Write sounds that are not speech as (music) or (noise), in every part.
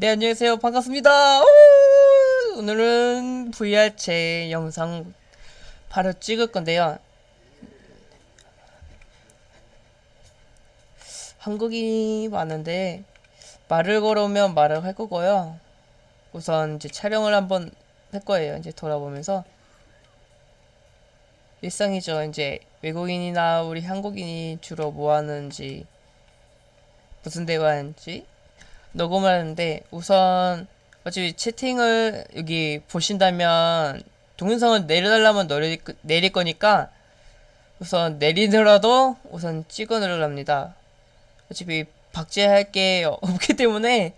네 안녕하세요. 반갑습니다. 오! 오늘은 VR 제 영상 바로 찍을 건데요. 한국인이 많은데 말을 걸어오면 말을 할 거고요. 우선 이제 촬영을 한번 할 거예요. 이제 돌아보면서. 일상이죠. 이제 외국인이나 우리 한국인이 주로 뭐 하는지 무슨 대화하는지 녹음을 하는데 우선 어차피 채팅을 여기 보신다면 동영상을 내려달라면 내릴, 내릴 거니까 우선 내리더라도 우선 찍어 놓으랍니다. 어차피 박제할 게 없기 때문에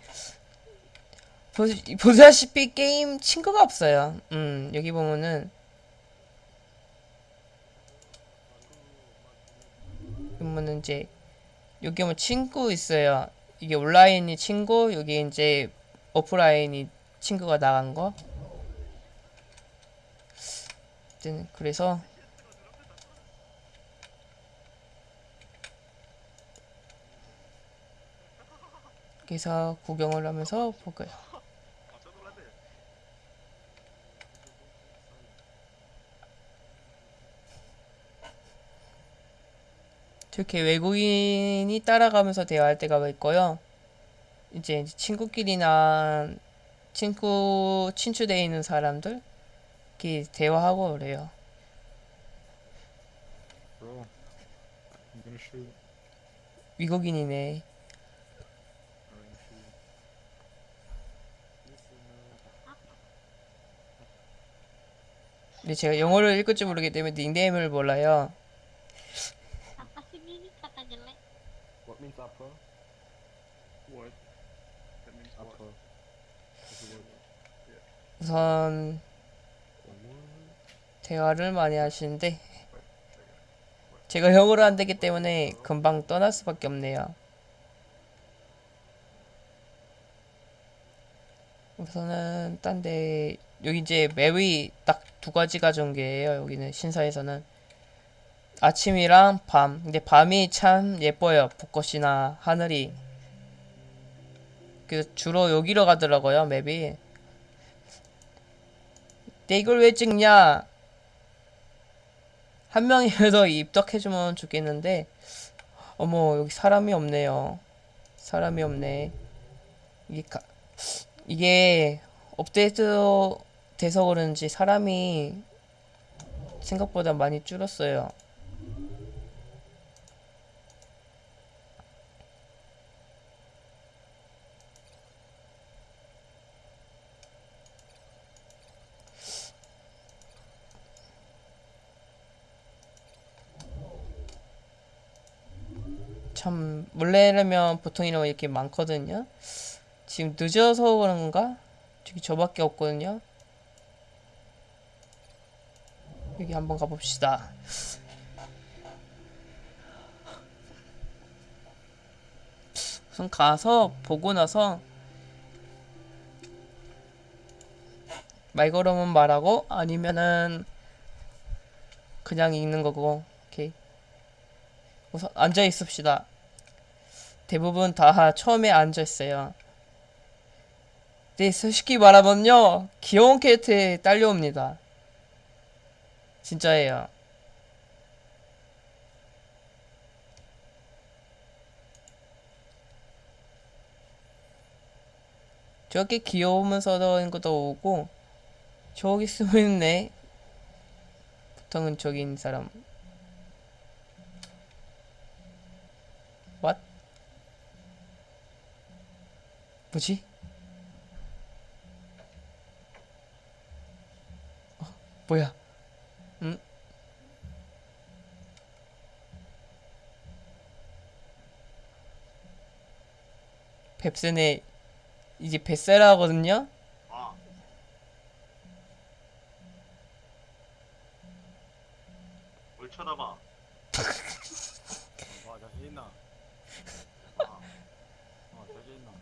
보, 보다시피 게임 친구가 없어요. 음 여기 보면은 보면은 이제 여기 뭐 친구 있어요 이게 온라인이 친구 여기 이제 오프라인이 친구가 나간 거? 그래서 여기서 구경을 하면서 볼까요 저렇게 외국인이 따라가면서 대화할 때가 있고요. 이제 친구끼리나 친구 친추되어 있는 사람들 이렇게 대화하고 그래요. Bro. 미국인이네. 근데 제가 영어를 읽을 줄 모르기 때문에 닉네임을 몰라요. Means apa? What? That means what? Word? 우선? 대화를 많이 하시는데 제가 영어를 안 되기 때문에 금방 떠날 수밖에 없네요. 우선은 딴 데 여기 이제 맵이 딱 두 가지가 전개예요. 여기는 신사에서는 아침이랑 밤. 근데 밤이 참 예뻐요. 벚꽃이나 하늘이. 그래서 주로 여기로 가더라고요. 맵이. 근데 이걸 왜 찍냐? 한 명이라도 (laughs) 입덕해주면 좋겠는데 어머 여기 사람이 없네요 사람이 없네 이게 가, 이게 업데이트 돼서 그런지 사람이 생각보다 많이 줄었어요 참 원래라면 보통 이런 거 이렇게 많거든요. 지금 늦어서 그런가? 저기 저밖에 없거든요. 여기 한번 가봅시다. 우선 가서 보고 나서 말 걸으면 말하고 아니면은 그냥 읽는 거고 오케이 우선 앉아 있읍시다. 대부분 다 처음에 앉아 있어요. 네, 솔직히 말하면요. 귀여운 캐릭터에 딸려옵니다. 진짜예요. 저렇게 귀여우면서도 있는 것도 오고 저기 숨어 있네. 보통은 저기 있는 사람 뭐지? 어, 뭐야? 응? 뱁새네 이제 뱃살 하거든요? 아. 뭘 쳐다봐? 와 자신 있나? 아. 어 자신 있나?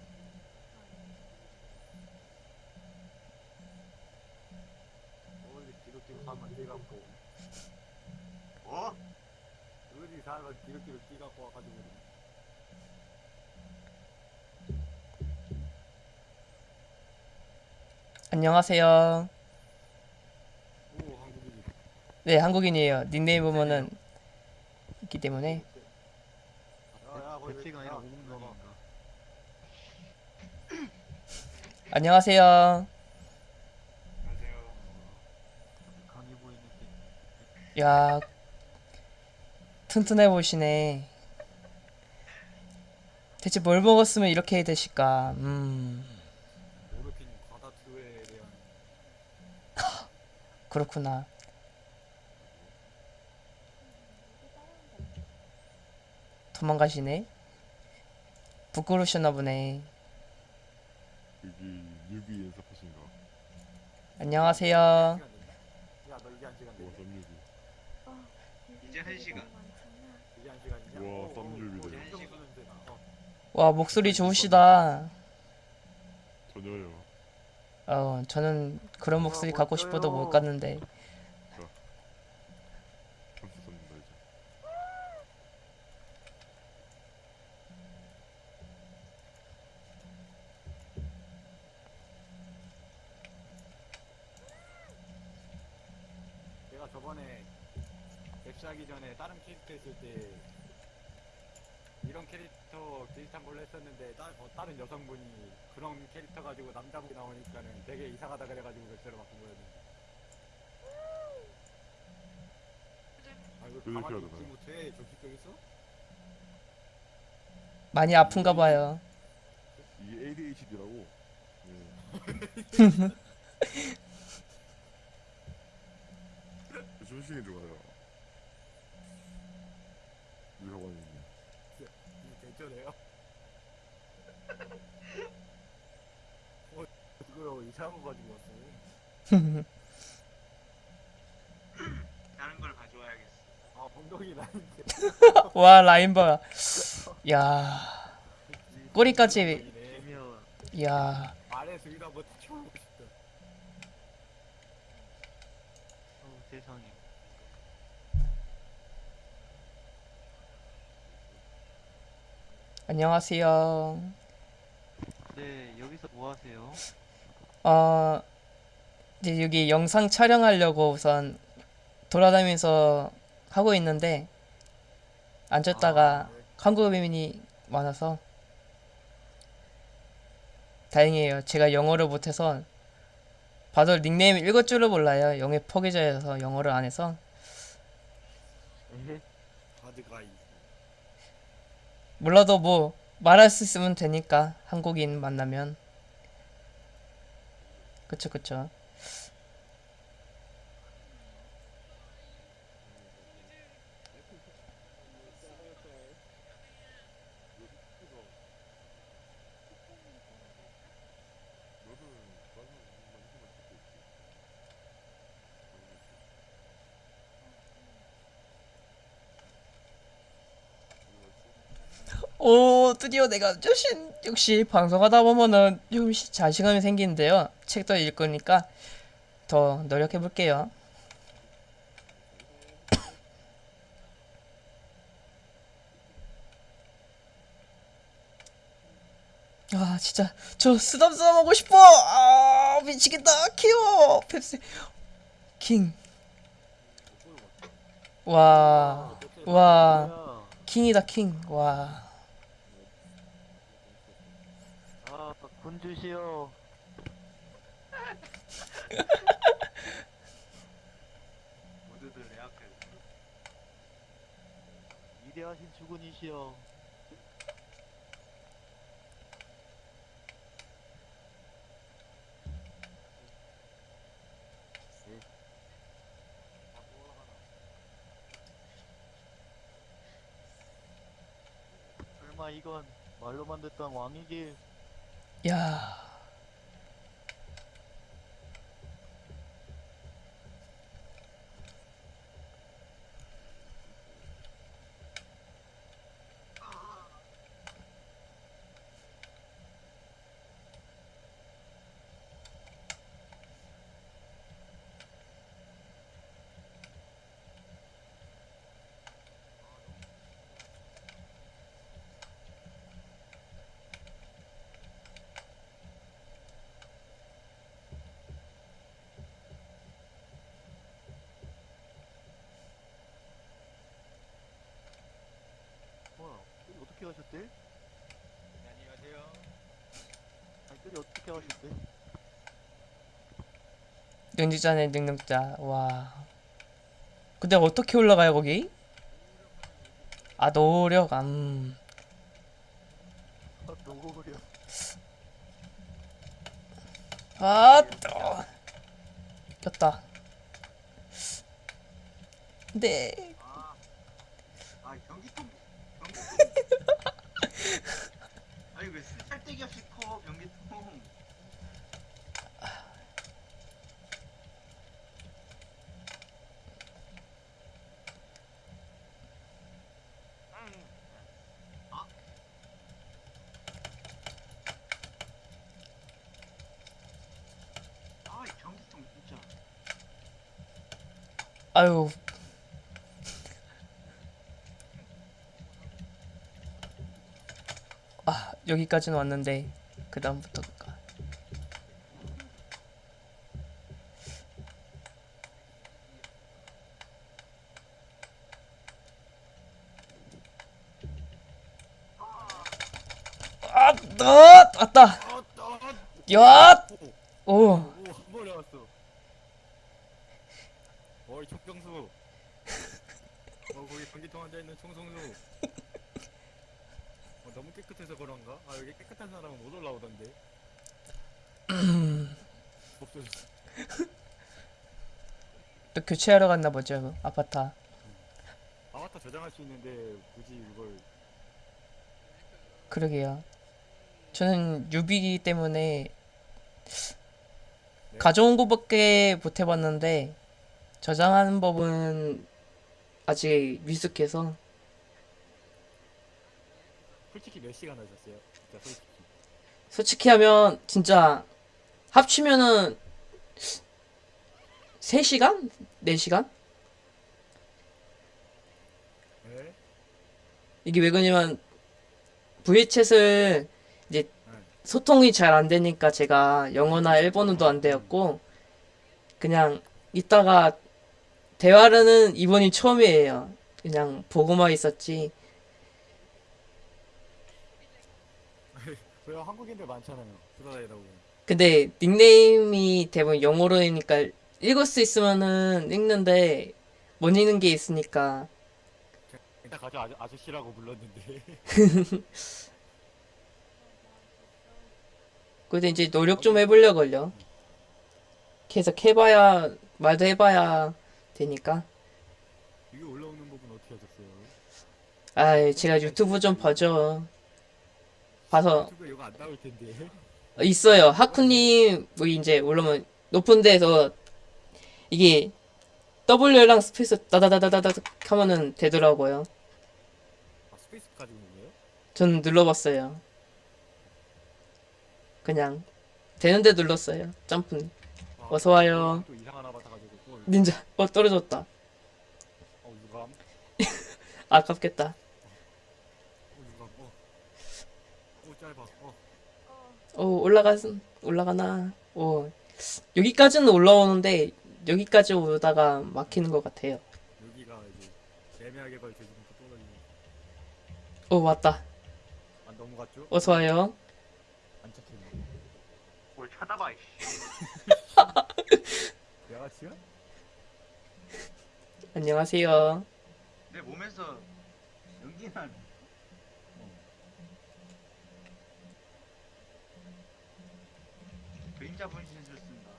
어디 뒤로 살만 뛰갖 고. 어? 어디 뒤로 뒤로 뛰갖고 와가지고. 안녕하세요. 오 한국인이. 네, 한국인이에요. 닉네임 보면은 있기 때문에. 배치가 아니라 오공간인가. 안녕하세요. 야, 튼튼해 보이시네. 대체 뭘 먹었으면 이렇게 되실까? 음, (laughs) 그렇구나. 도망가시네. 부끄러우셨나 보네. 안녕하세요. 야너 이게 한 시간 와, 돼 썸뉴비. 이제 한 시간. 이게 한 시간이냐 우와, 어, 어, 썸뉴비네. 어, 엄청 쓰는데 나. 어. 와, 목소리 좋으시다. 전혀요. 어, 저는 그런 목소리 갖고 싶어도 못 갔는데. 점수 섭니다 이제. 내가 저번에 웹시하기 전에 다른 캐릭터 했을 때 이런 캐릭터 비슷한 걸로 했었는데 따, 어, 다른 여성분이 그런 캐릭터 가지고 남자분이 나오니까는 되게 이상하다 그래가지고 웹시로 바꾼 거였는데 아 이거 그렇게 가만히. 있지 못해 정신병 있어? 많이 아픈가 봐요. 이게 ADHD라고. 네. (laughs) 조심히 들어가요. 학원에 있네. 이게 괜찮아요? 어 그거 이상한 거 가지고 왔어 (laughs) 다른 걸 가져와야겠어. 아 엉덩이 나는데 (laughs) 와, 라인 봐. 야, 꼬리까지. 네 야, 아래 수위도 한번 다 쳐보고 싶다 어, 세상에. 안녕하세요. 네, 여기서 뭐 하세요? 어, 이제 여기 영상 촬영하려고 우선 돌아다니면서 하고 있는데 앉았다가 아, 네. 한국어민이 많아서 다행이에요. 제가 영어를 못해서 봐도 닉네임 읽을 줄을 몰라요. 영의 포기자여서 영어를 안 해서 (laughs) 바드가이 몰라도 뭐 말할 수 있으면 되니까 한국인 만나면. 그쵸 그쵸 오 드디어 내가 조신 역시 방송하다 보면은 조금씩 자신감이 생기는데요 책도 읽으니까 더 노력해 볼게요 (coughs) 아 진짜 저 쓰담쓰담 하고 싶어 아 미치겠다 키워 펩시 킹 와? 킹이다, 킹. 와. 아, 군주시여. (laughs) 모두들 내 앞에 위대하신 주군이시여. 설마 이건 말로만 듣던 왕이길 야. 어떻게 하셨대? 안녕하세요. 발길이 어떻게 하셨대? 능력자네 능력자. 와. 근데 어떻게 올라가요 거기? 아 노력. 음. 아, 노려. 아, 또. 꼈다. 네. 아, 아 변기통 변기통. 아니 왜 살데기 없이 커 변기통. 아유. 여기까지는 왔는데 그 다음부터가. 아, 너 왔다. 야, 오. 왔어. 어이 촉정수. 어 거기 변기통 앉아 있는 총성수. 어, 너무 깨끗해서 그런가? 아 여기 깨끗한 사람은 못 올라오던데. (laughs) 없어졌어. 또 교체하러 갔나 보죠. 아바타 저장할 수 있는데 굳이 이걸 그러게요. 저는 유비기 때문에 네. 가져온 것밖에 못 해봤는데 저장하는 법은 아직 미숙해서 솔직히 몇 시간 하셨어요? 진짜 솔직히. 솔직히 하면 진짜 합치면은 3시간? 4시간? 네? 이게 왜 그러냐면 VHS를 이제 소통이 잘 안 되니까 제가 영어나 일본어도 안 되었고 그냥 이따가 대화는 이번이 처음이에요. 그냥 보고만 있었지. 왜요? 한국인들 많잖아요. 돌아다니다 보면. 근데 닉네임이 대부분 영어로니까 읽을 수 있으면은 읽는데 못 읽는 게 있으니까 일단 가져 아저, 아저씨라고 불렀는데. (laughs) 그래도 이제 노력 좀 해보려걸요. 계속 해봐야 말도 해봐야 되니까. 이게 올라오는 법은 어떻게 하셨어요? 아, 제가 유튜브 좀 봐줘. 봐서 유튜브에 이거 안 나올 텐데. 있어요. 하쿠님 뭐 이제 올라오면 높은 데서 이게 W랑 space 따다다다다다 하면은 되더라고요. 아 space 가지고 있는 거예요? 전 눌러봤어요. 그냥 되는데 눌렀어요. 점프. 아, 어서 와요. 닌자. 어 떨어졌다. 어 (laughs) 아깝겠다. 누가 어. 오 짧아. 어. 오 올라가 올라가나. 오 여기까지는 올라오는데 여기까지 오다가 막히는 것 같아요. 여기가 이제 애매하게 걸쳐지니까 떨어지네. 오 왔다. 안 넘어갔죠? 어서 와요. 안 착했네. 뭘 쳐다봐. 이씨. (laughs) 양아치야? 안녕하세요. 내 몸에서 연기나. 그림자 분신을 쓴다.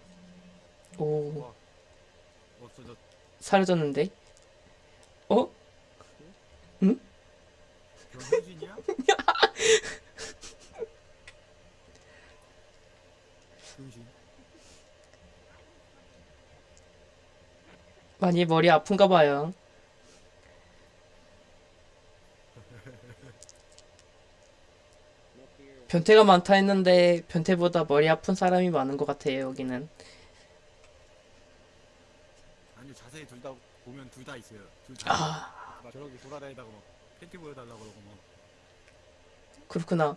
오 없어졌. 사라졌는데. 어? 변호진이야? (laughs) 많이 머리 아픈가 봐요. 변태가 많다 했는데 변태보다 머리 아픈 사람이 많은 것 같아요, 여기는. 아니 자세히 둘 다 보면 둘 다 있어요. 둘 다. 아, 막 저렇게 돌아다니다가 막 팬티 보여달라고 그러고 막. 그렇구나.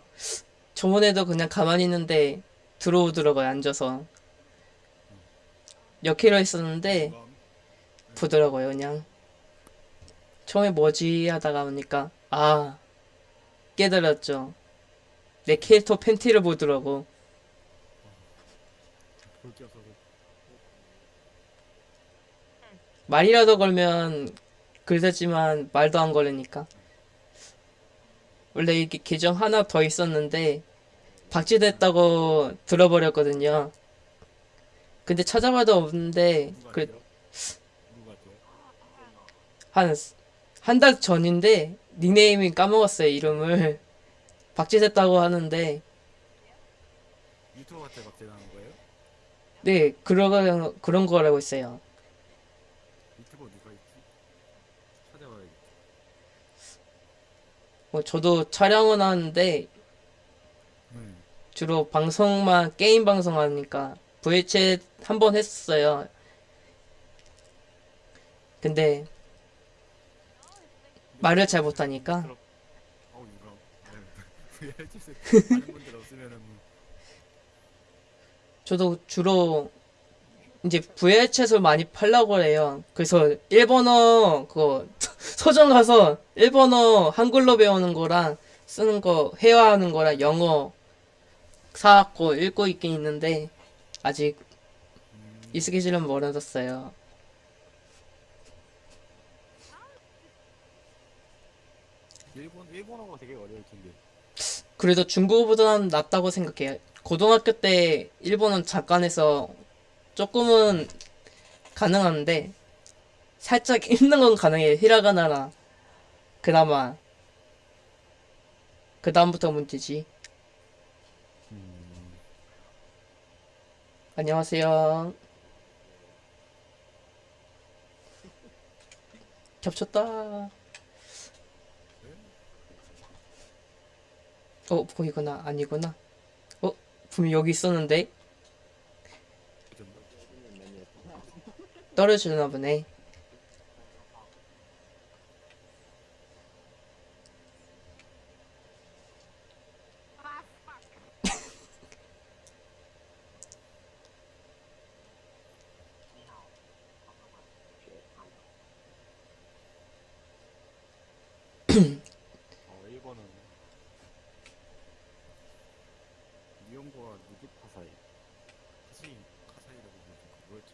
저번에도 그냥 가만히 있는데 들어오더라고요, 앉아서. 역회로 했었는데 누가 보더라고요, 그냥. 처음에 뭐지 하다가 보니까 아, 깨달았죠. 내 캐릭터 팬티를 보더라고. 말이라도 걸면 글쓰지만 말도 안 걸으니까. 원래 이게 계정 하나 더 있었는데 박제됐다고 들어버렸거든요. 근데 찾아봐도 없는데 누가 그 돼요? 누가 돼요? 한한 달 전인데 닉네임이 까먹었어요 이름을 박제됐다고 하는데 유튜버한테 박제당한 거예요? 네 그런 그런 거라고 있어요. 유튜버 누가 있지? 찾아봐야겠다 뭐 저도 촬영은 하는데 음. 주로 방송만 게임 방송 하니까 VHS 한 번 했었어요. 근데 말을 잘 못하니까 어우 누가 VRC 세트 아는 분들 없으면은 뭐 (laughs) 저도 주로 이제 VHS를 많이 팔라고 해요. 그래서 일본어 그거 (laughs) 서점 가서 일본어 한글로 배우는 거랑 쓰는 거 회화하는 거랑 영어 사갖고 읽고 있긴 있는데 아직 음, 익숙해지려면 멀어졌어요. 일본 일본어가 되게 어려울 텐데 그래도 중국어보다는 낫다고 생각해요. 고등학교 때 일본은 잠깐 해서 조금은 가능한데 살짝 (laughs) 읽는 건 가능해요. 히라가나라 그나마 그 다음부터 문제지. 음, 안녕하세요. 겹쳤다. 어, 보이구나. 아니구나. 어, 분명 여기 있었는데. 떨어지나 보네. 어 일본은 니온고와 누구 파사이 카시 카사이라고 부르는 뭐였지?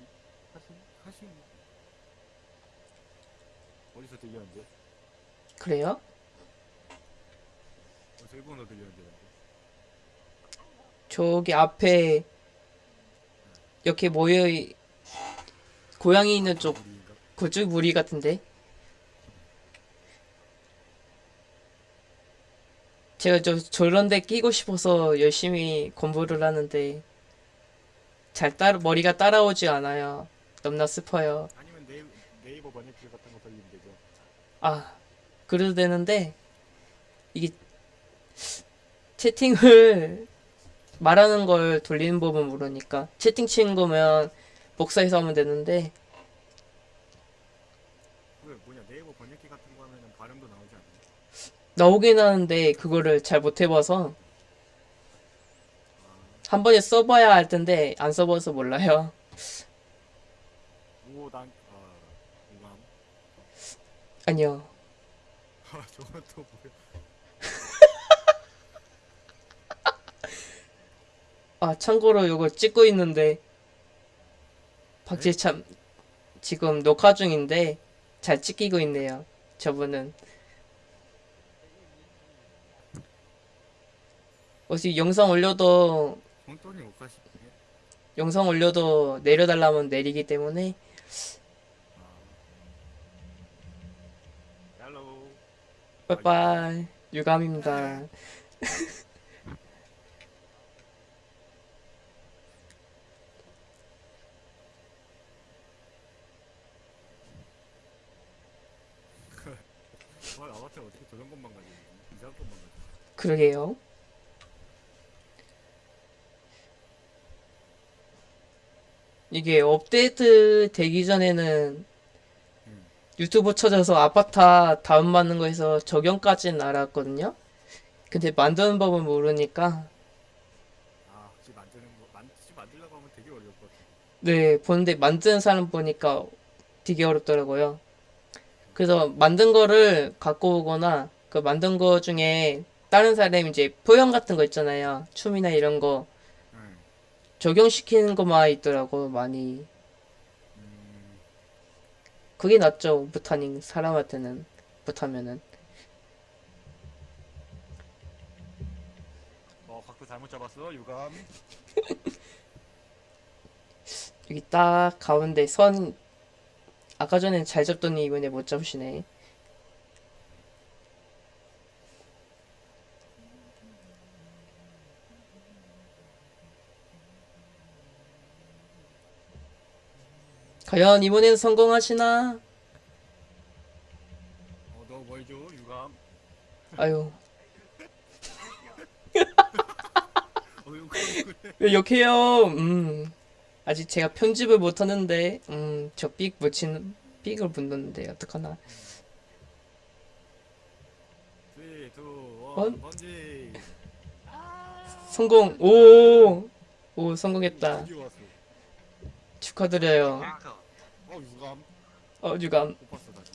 카시 어디서 들렸는데? 그래요? 어디서 일본어 들렸는데? 저기 앞에 이렇게 모여 있- 고양이 있는 쪽? 그쪽 무리 같은데. 제가 저 저런 데 끼고 싶어서 열심히 공부를 하는데 잘 따라 머리가 따라오지 않아요. 너무나 슬퍼요. 아니면 네이버, 네이버 번역기 같은 거 돌리면 되죠 아, 그래도 되는데, 이게, 채팅을 (laughs) 말하는 걸 돌리는 법은 모르니까, 채팅 치는 거면 복사해서 하면 되는데, 왜 뭐냐 네이버 번역기 같은 거 하면은 발음도 나오지 않나요? 나오긴 하는데, 그거를 잘 못 해봐서, 한 번에 써봐야 할 텐데, 안 써봐서 몰라요. 오단 아 오감 아니요. 아 저건 또 뭐야 아, 참고로 이거 찍고 있는데, 박지 참, 지금 녹화 중인데, 잘 찍히고 있네요. 저분은. 어차피 영상 올려도, 영상 올려도 내려달라면 내리기 때문에, 빠이빠이. 유감입니다. (laughs) 와 아바타 어떻게 저런 것만 가지고 이상한 것만 가지고 그러게요. 이게 업데이트 되기 전에는 음. 유튜브 찾아서 아바타 다운받는 거에서 적용까지는 알았거든요. 근데 만드는 법을 모르니까 아 혹시 만드는 거 만, 혹시 만들려고 하면 되게 같아 네 보는데 만드는 사람 보니까 되게 어렵더라고요. 그래서 만든 거를 갖고 오거나 그 만든 거 중에 다른 사람이 이제 표현 같은 거 있잖아요. 춤이나 이런 거 응. 적용시키는 것만 있더라고 많이. 음, 그게 낫죠. 못하니 사람한테는 못하면은. 어 각도 잘못 잡았어 유감. (laughs) 여기 딱 가운데 선 아까 전엔 잘 잡더니 이번에 못 잡으시네. 과연 이번엔 성공하시나? 어너 뭘줘 유감? 아유 (laughs) 어. 왜 욕해요? 음 아직 제가 편집을 못하는데 음 저 삑 묻힌 삑을 묻는데 어떡하나? 3, 2, 1 번? 성공 오! 오 성공했다 왔어? 축하드려요 캐릭터. 어 유감. 어 유감 못 봤어 다시.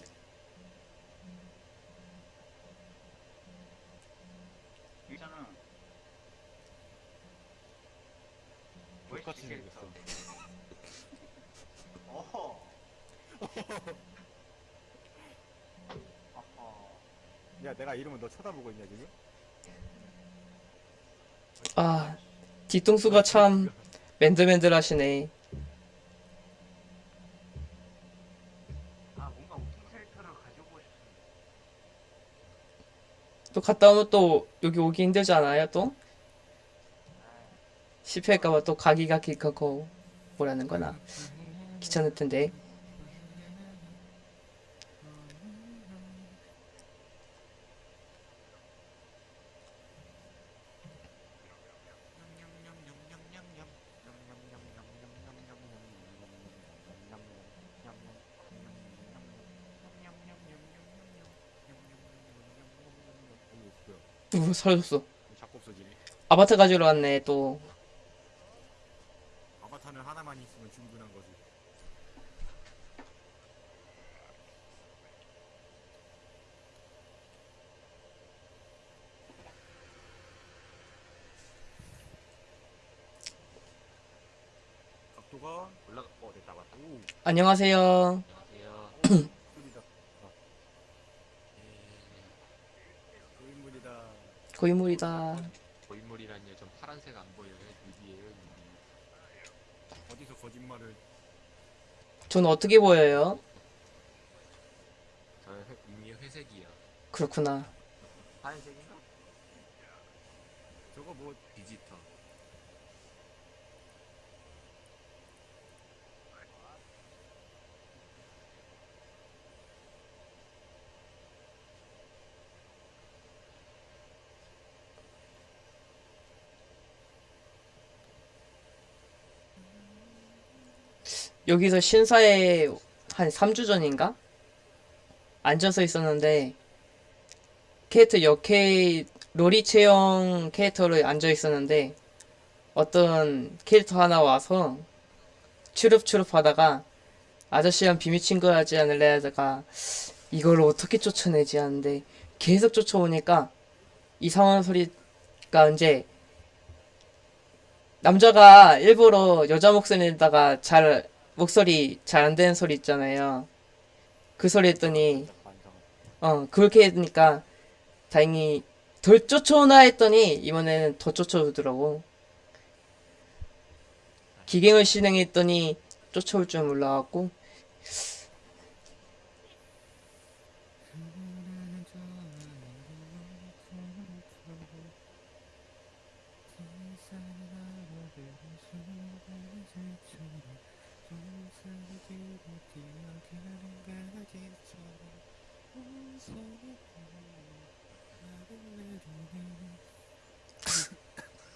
있잖아. 똑같이 보이스 캐릭터. 생겼어. 어허. (laughs) 어허. 야 내가 이러면 너 쳐다보고 있냐 지금? 아 뒤통수가 참 맨들맨들하시네 갔다 오면 또 여기 오기 힘들지 않아요 또? 실패할까봐 또 가기가 길하고 뭐라는 거나. 귀찮을 텐데 사라졌어 자꾸 없어지네. 아바타 가지러 왔네 또 아바타는 하나만 있으면 충분한 거지. 각도가 올라가. 어 됐다 맞다. 오 안녕하세요. 아. (clears throat) 고인물이다. 고인물이다 고인물이라니요. 전 파란색 안 보여요. 유비예요. 유비. 어디서 거짓말을? 전 어떻게 보여요? 저 회, 이미 회색이요. 그렇구나 하얀색인가? 저거 뭐 디지털. 여기서 신사에 한 3주 전인가? 앉아서 있었는데 캐릭터 역캐 로리 체형 캐릭터로 앉아 있었는데 어떤 캐릭터 하나 와서 추룹추룹 하다가 아저씨랑 비밀 친구 하지 않을래 하다가 이걸 어떻게 쫓아내지 하는데 계속 쫓아오니까 이상한 소리가 이제 남자가 일부러 여자 목소리 내다가 잘 목소리 잘 안 되는 소리 있잖아요. 그 소리 했더니. 어 그렇게 했으니까 다행히 덜 쫓아오나 했더니 이번에는 더 쫓아오더라고. 기갱을 실행했더니 쫓아올 줄 몰라갖고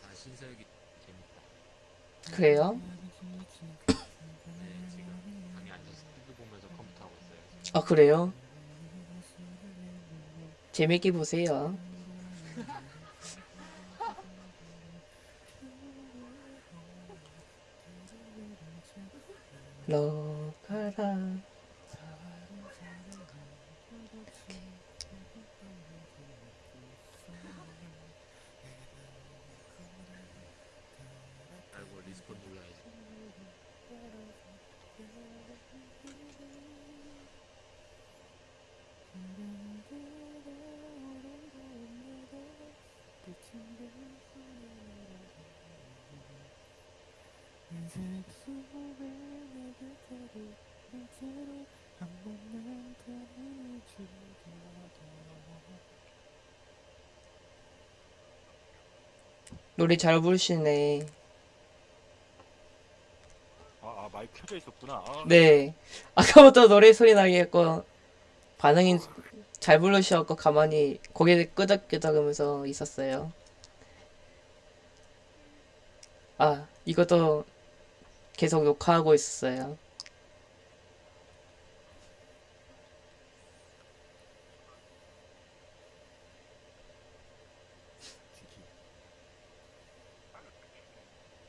아 신서유기 재밌다. 그래요? 아 그래요? 재밌게 보세요. 러가라 노래 잘 부르시네. 아, 아 마이크 켜져 있었구나. 아, 네. 아까부터 노래 소리 나게 했고 반응이 잘 부르셔갖고 가만히 고개 끄덕끄덕하면서 있었어요. 아, 이것도 계속 녹화하고 있었어요.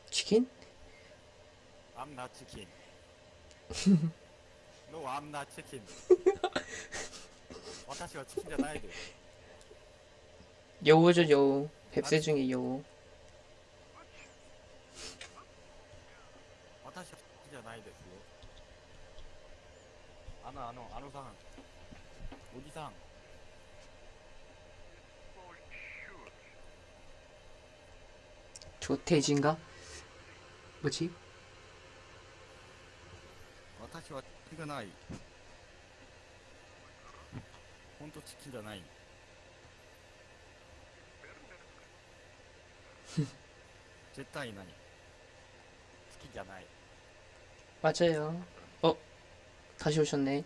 치킨? I'm not chicken. no, I'm not chicken. (laughs) 私はチキンじゃないで。 여우죠, 여우. 뱁새 중에 여우. 私はチキンじゃないですよ。あの、あの、あのさん。おじさん。 조태진가? 뭐지? 私はチキンじゃない。 ほんとチキンじゃない。(laughs) 絶対何チキンじゃない。 맞아요. 어? 다시 오셨네.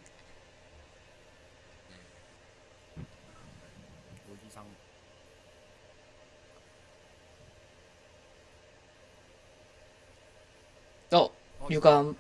おじさん。 어, 유감.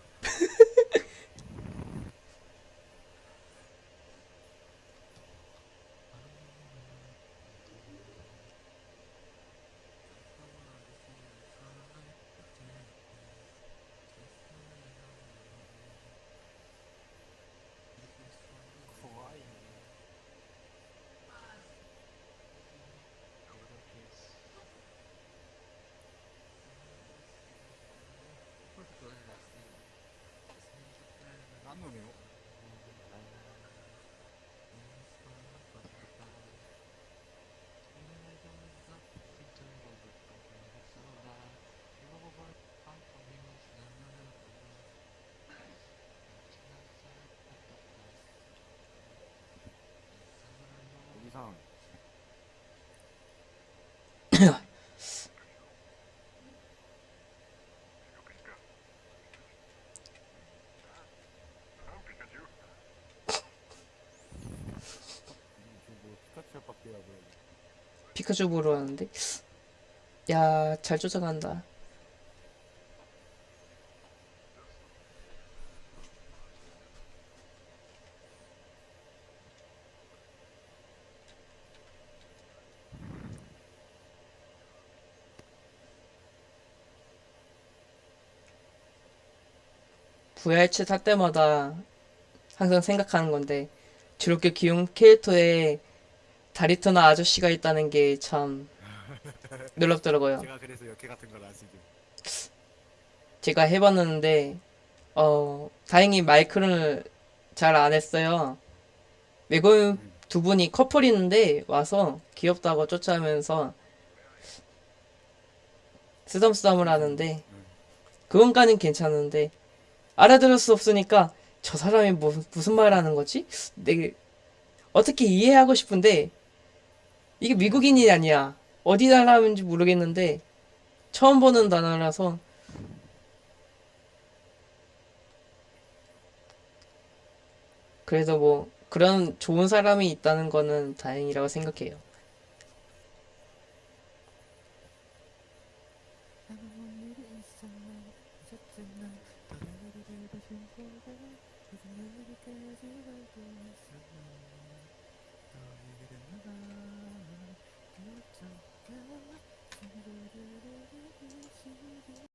항상 피카츄 뭐 보러 왔는데? 뭐 야잘 쫓아간다. VR챗 할 때마다 항상 생각하는 건데 저렇게 귀여운 캐릭터에 다리토나 아저씨가 있다는 게 참 (laughs) 놀랍더라고요. 제가 그래서 역해 같은 걸 아시죠? 제가 해봤는데 어 다행히 마이크를 잘 안 했어요. 외국인 두 분이 커플인데 와서 귀엽다고 쫓아오면서 쓰담쓰담을 하는데 그건까진 괜찮은데 알아들을 수 없으니까 저 사람이 뭐, 무슨 말 하는 거지? 내게 어떻게 이해하고 싶은데 이게 미국인이 아니야. 어디 나라인지 모르겠는데 처음 보는 단어라서 그래도 뭐 그런 좋은 사람이 있다는 거는 다행이라고 생각해요.